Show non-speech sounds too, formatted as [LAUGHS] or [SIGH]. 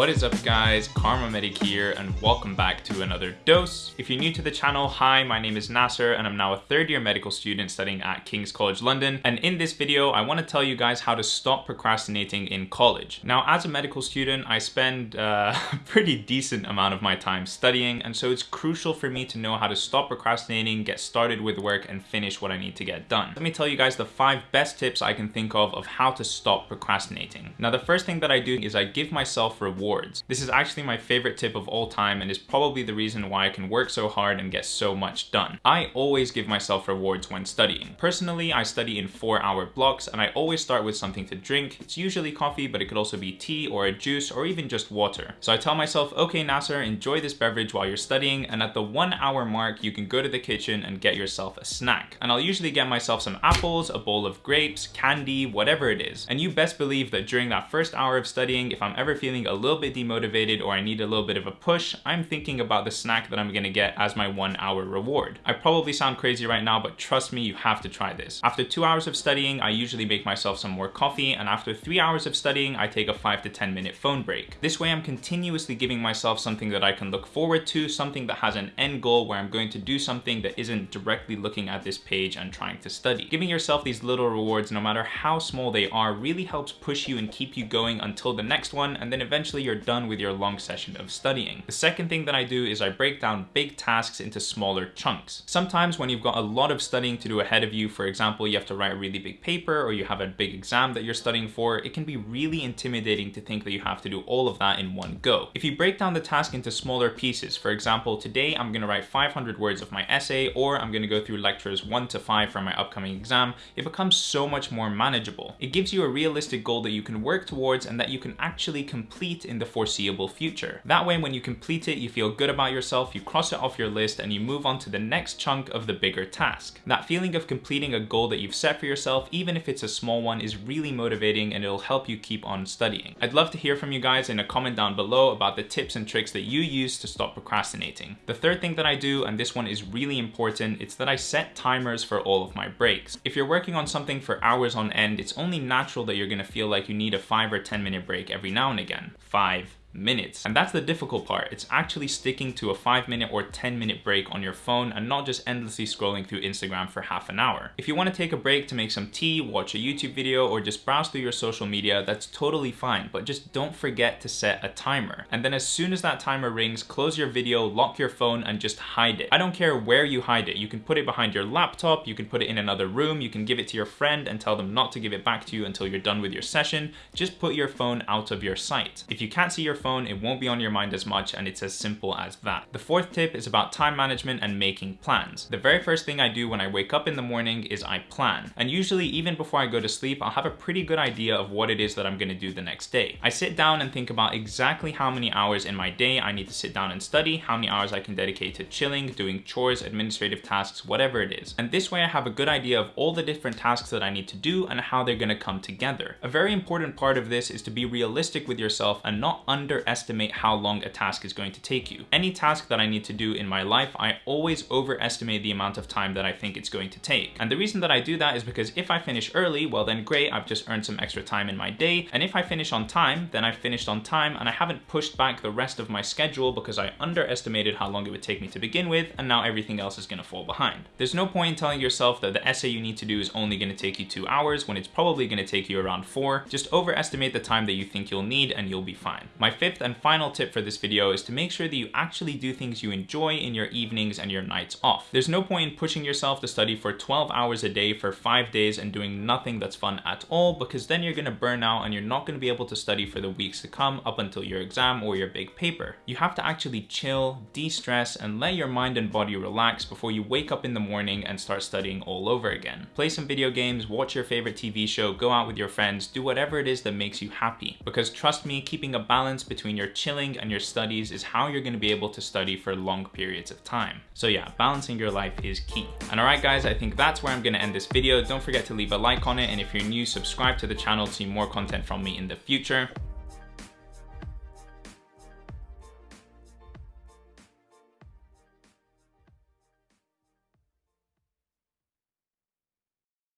What is up guys, Kharma Medic here and welcome back to another dose. If you're new to the channel, hi, my name is Nasser and I'm now a third year medical student studying at King's College London. And in this video, I wanna tell you guys how to stop procrastinating in college. Now, as a medical student, I spend uh, [LAUGHS] a pretty decent amount of my time studying and so it's crucial for me to know how to stop procrastinating, get started with work and finish what I need to get done. Let me tell you guys the five best tips I can think of of how to stop procrastinating. Now, the first thing that I do is I give myself rewards This is actually my favorite tip of all time and is probably the reason why I can work so hard and get so much done. I always give myself rewards when studying. Personally, I study in four hour blocks and I always start with something to drink. It's usually coffee, but it could also be tea or a juice or even just water. So I tell myself, okay, Nasser, enjoy this beverage while you're studying. And at the one hour mark, you can go to the kitchen and get yourself a snack. And I'll usually get myself some apples, a bowl of grapes, candy, whatever it is. And you best believe that during that first hour of studying, if I'm ever feeling a little bit demotivated or I need a little bit of a push, I'm thinking about the snack that I'm gonna get as my one hour reward. I probably sound crazy right now, but trust me, you have to try this. After two hours of studying, I usually make myself some more coffee, and after three hours of studying, I take a five to 10 minute phone break. This way I'm continuously giving myself something that I can look forward to, something that has an end goal where I'm going to do something that isn't directly looking at this page and trying to study. Giving yourself these little rewards, no matter how small they are, really helps push you and keep you going until the next one, and then eventually you're done with your long session of studying. The second thing that I do is I break down big tasks into smaller chunks. Sometimes when you've got a lot of studying to do ahead of you, for example, you have to write a really big paper or you have a big exam that you're studying for, it can be really intimidating to think that you have to do all of that in one go. If you break down the task into smaller pieces, for example, today I'm gonna write 500 words of my essay or I'm gonna go through lectures one to five for my upcoming exam, it becomes so much more manageable. It gives you a realistic goal that you can work towards and that you can actually complete in the foreseeable future. That way, when you complete it, you feel good about yourself, you cross it off your list, and you move on to the next chunk of the bigger task. That feeling of completing a goal that you've set for yourself, even if it's a small one, is really motivating and it'll help you keep on studying. I'd love to hear from you guys in a comment down below about the tips and tricks that you use to stop procrastinating. The third thing that I do, and this one is really important, it's that I set timers for all of my breaks. If you're working on something for hours on end, it's only natural that you're gonna feel like you need a 5 or 10 minute break every now and again. 5, minutes. And that's the difficult part. It's actually sticking to a five minute or 10 minute break on your phone and not just endlessly scrolling through Instagram for half an hour. If you want to take a break to make some tea, watch a YouTube video, or just browse through your social media, that's totally fine, but just don't forget to set a timer. And then as soon as that timer rings, close your video, lock your phone, and just hide it. I don't care where you hide it. You can put it behind your laptop, you can put it in another room, you can give it to your friend and tell them not to give it back to you until you're done with your session. Just put your phone out of your sight. If you can't see your phone, it won't be on your mind as much and it's as simple as that. The fourth tip is about time management and making plans. The very first thing I do when I wake up in the morning is I plan. And usually even before I go to sleep, I'll have a pretty good idea of what it is that I'm gonna do the next day. I sit down and think about exactly how many hours in my day I need to sit down and study, how many hours I can dedicate to chilling, doing chores, administrative tasks, whatever it is. And this way I have a good idea of all the different tasks that I need to do and how they're gonna come together. A very important part of this is to be realistic with yourself and not underestimate how long a task is going to take you. Any task that I need to do in my life, I always overestimate the amount of time that I think it's going to take. And the reason that I do that is because if I finish early, well then great, I've just earned some extra time in my day. And if I finish on time, then I've finished on time and I haven't pushed back the rest of my schedule because I underestimated how long it would take me to begin with and now everything else is gonna fall behind. There's no point in telling yourself that the essay you need to do is only gonna take you two hours when it's probably gonna take you around four. Just overestimate the time that you think you'll need and you'll be fine. My fifth and final tip for this video is to make sure that you actually do things you enjoy in your evenings and your nights off. There's no point in pushing yourself to study for 12 hours a day for five days and doing nothing that's fun at all because then you're gonna burn out and you're not gonna be able to study for the weeks to come up until your exam or your big paper. You have to actually chill, de-stress, and let your mind and body relax before you wake up in the morning and start studying all over again. Play some video games, watch your favorite TV show, go out with your friends, do whatever it is that makes you happy. Because trust me, keeping a balance between your chilling and your studies is how you're gonna be able to study for long periods of time. So yeah, balancing your life is key. And alright guys, I think that's where I'm gonna end this video. Don't forget to leave a like on it, and if you're new, subscribe to the channel to see more content from me in the future.